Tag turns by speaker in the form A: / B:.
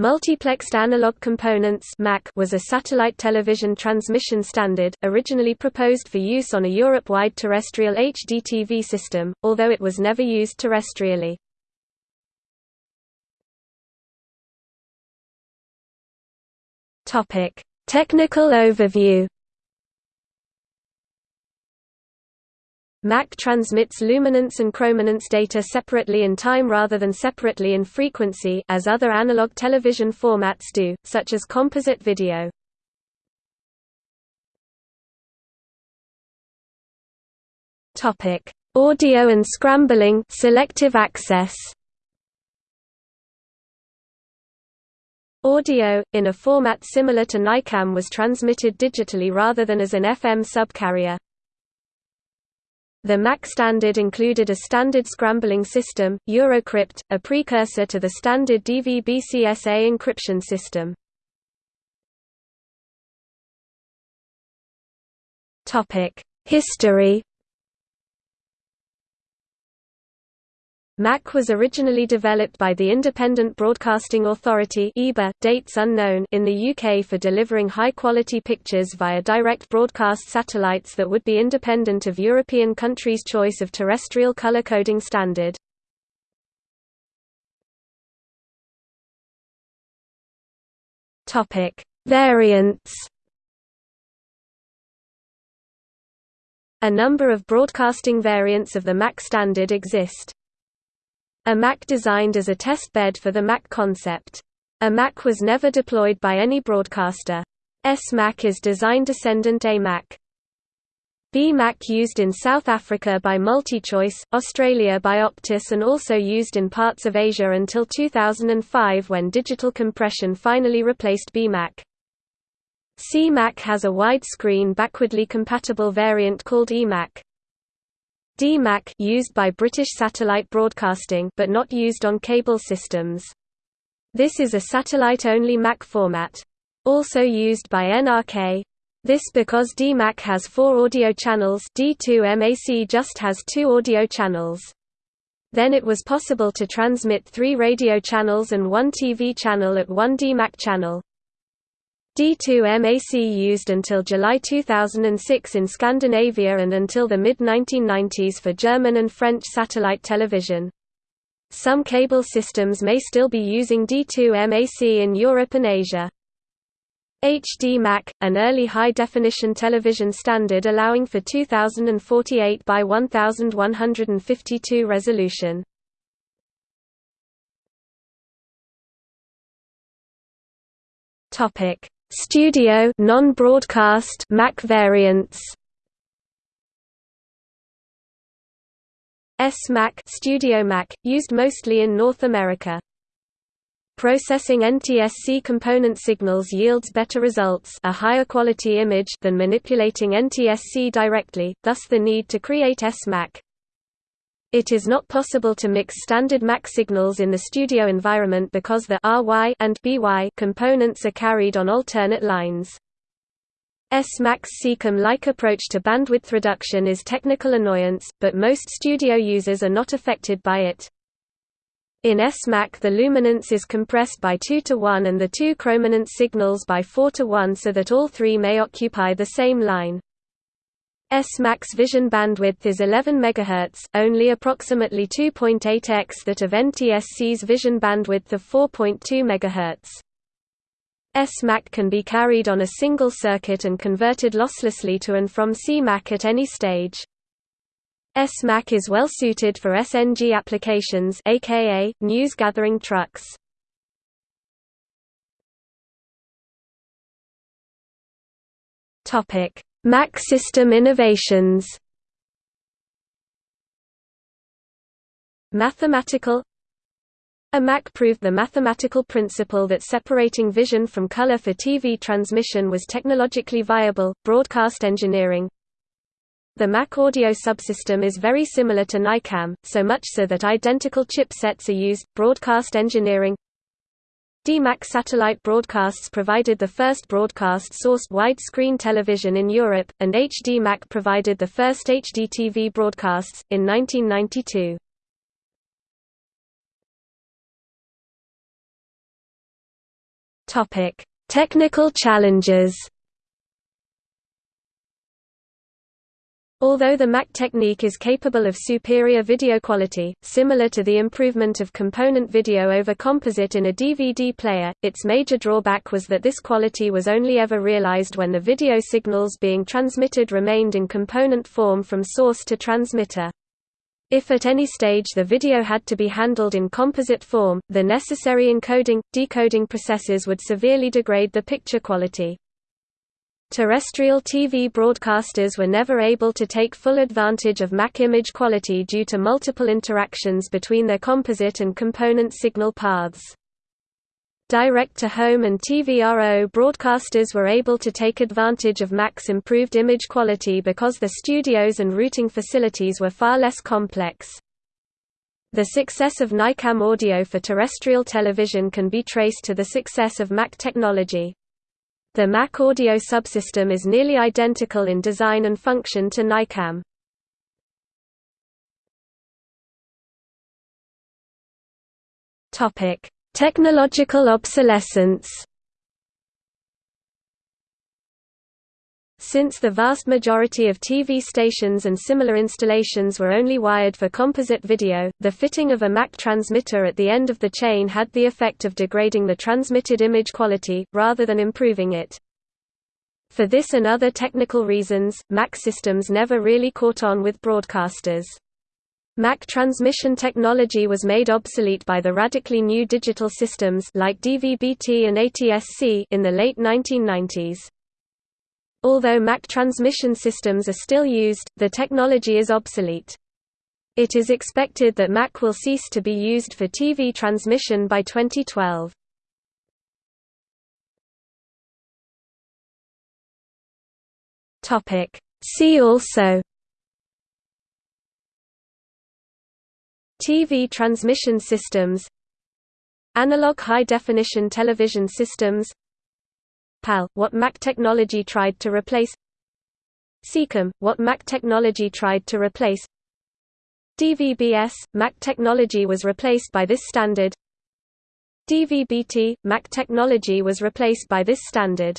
A: Multiplexed Analog Components was a satellite television transmission standard, originally proposed for use on a Europe-wide terrestrial HDTV system, although it was never used terrestrially. Technical overview MAC transmits luminance and chrominance data separately in time rather than separately in frequency as other analog television formats do, such as composite video. Audio and scrambling, selective access. Audio, in a format similar to NICAM was transmitted digitally rather than as an FM subcarrier. The MAC standard included a standard scrambling system, Eurocrypt, a precursor to the standard DVB-CSA encryption system. History MAC was originally developed by the Independent Broadcasting Authority dates unknown in the UK for delivering high-quality pictures via direct broadcast satellites that would be independent of European countries' choice of terrestrial color coding standard. Variants A number of broadcasting variants of the MAC standard exist. A MAC designed as a test bed for the MAC concept. A MAC was never deployed by any broadcaster. S-MAC is design descendant A-MAC. B-MAC used in South Africa by MultiChoice, Australia by Optus and also used in parts of Asia until 2005 when digital compression finally replaced B-MAC. C-MAC has a widescreen backwardly compatible variant called E-MAC. DMAC used by British Satellite Broadcasting but not used on cable systems. This is a satellite-only MAC format. Also used by NRK. This because DMAC has four audio channels D2MAC just has two audio channels. Then it was possible to transmit three radio channels and one TV channel at one DMAC channel. D2MAC used until July 2006 in Scandinavia and until the mid-1990s for German and French satellite television. Some cable systems may still be using D2MAC in Europe and Asia. HDMAC, an early high-definition television standard allowing for 2048 by 1152 resolution. Topic Studio non-broadcast Mac variants S-Mac Studio Mac, used mostly in North America. Processing NTSC component signals yields better results a higher quality image than manipulating NTSC directly, thus the need to create S-Mac. It is not possible to mix standard MAC signals in the studio environment because the RY and BY components are carried on alternate lines. S-MAC's SECAM-like approach to bandwidth reduction is technical annoyance, but most studio users are not affected by it. In S-MAC the luminance is compressed by 2 to 1 and the two chrominance signals by 4 to 1 so that all three may occupy the same line. S-Mac's vision bandwidth is 11 MHz, only approximately 2.8x that of NTSC's vision bandwidth of 4.2 MHz. S-Mac can be carried on a single circuit and converted losslessly to and from C-Mac at any stage. S-Mac is well suited for SNG applications aka, news gathering trucks. Topic Mac system innovations Mathematical A Mac proved the mathematical principle that separating vision from color for TV transmission was technologically viable. Broadcast engineering The Mac audio subsystem is very similar to NICAM, so much so that identical chipsets are used. Broadcast engineering DMAC satellite broadcasts provided the first broadcast-sourced widescreen television in Europe, and HDMAC provided the first HDTV broadcasts, in 1992. Topic: Technical challenges. Although the MAC technique is capable of superior video quality, similar to the improvement of component video over composite in a DVD player, its major drawback was that this quality was only ever realized when the video signals being transmitted remained in component form from source to transmitter. If at any stage the video had to be handled in composite form, the necessary encoding, decoding processes would severely degrade the picture quality. Terrestrial TV broadcasters were never able to take full advantage of MAC image quality due to multiple interactions between their composite and component signal paths. Direct-to-home and TVRO broadcasters were able to take advantage of MAC's improved image quality because the studios and routing facilities were far less complex. The success of NICAM audio for terrestrial television can be traced to the success of MAC technology. The Mac audio subsystem is nearly identical in design and function to NICAM. Topic: Technological obsolescence. Since the vast majority of TV stations and similar installations were only wired for composite video, the fitting of a MAC transmitter at the end of the chain had the effect of degrading the transmitted image quality, rather than improving it. For this and other technical reasons, MAC systems never really caught on with broadcasters. MAC transmission technology was made obsolete by the radically new digital systems like DVB-T and ATSC in the late 1990s. Although MAC transmission systems are still used, the technology is obsolete. It is expected that MAC will cease to be used for TV transmission by 2012. See also TV transmission systems Analog high-definition television systems PAL – what MAC technology tried to replace? SECAM – what MAC technology tried to replace? DVB-S – MAC technology was replaced by this standard. DVB-T – MAC technology was replaced by this standard